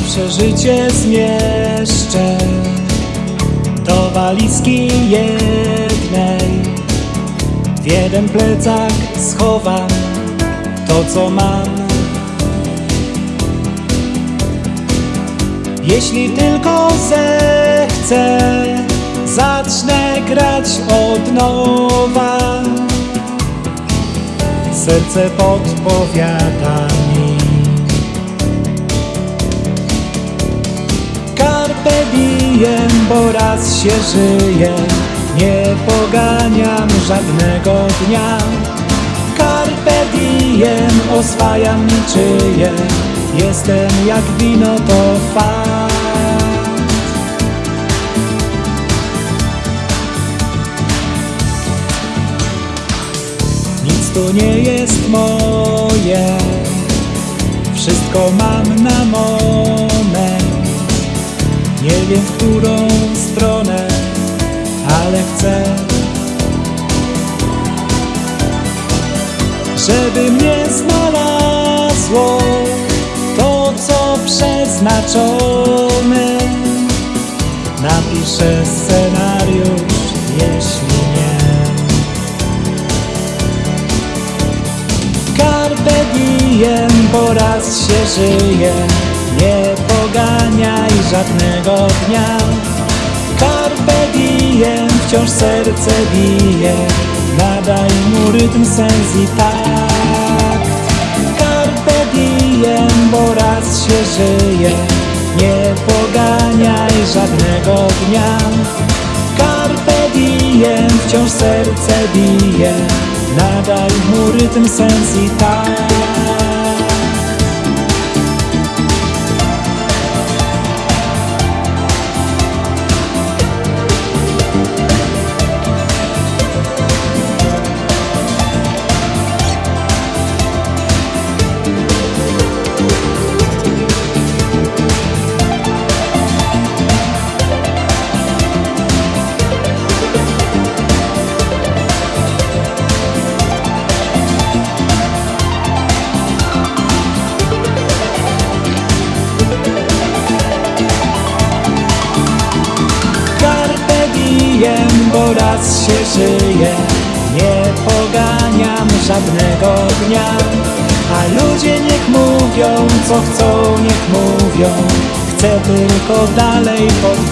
przeżycie zmieszczę do walizki jednej. W jeden plecak schowam to, co mam. Jeśli tylko zechcę, zacznę grać od nowa. Serce podpowiada mi. Bo raz się żyje, nie poganiam żadnego dnia. Carpe diem, oswajam niczyje, jestem jak wino to fakt. Nic tu nie jest moje, wszystko mam na moment. Nie wiem w którą stronę, ale chcę, żeby mnie znalazło to, co przeznaczone. Napiszę scenariusz, jeśli nie. Carpe diem, bo raz się żyje, nie żadnego dnia. Carpe diem, wciąż serce bije, nadaj mu rytm, sens i takt. Carpe diem, bo raz się żyje, nie poganiaj żadnego dnia. Carpe diem, wciąż serce bije, nadaj mu rytm, sens i takt. Bo raz się żyje. Nie poganiam żadnego dnia. A ludzie niech mówią, co chcą, niech mówią. Chcę tylko dalej pod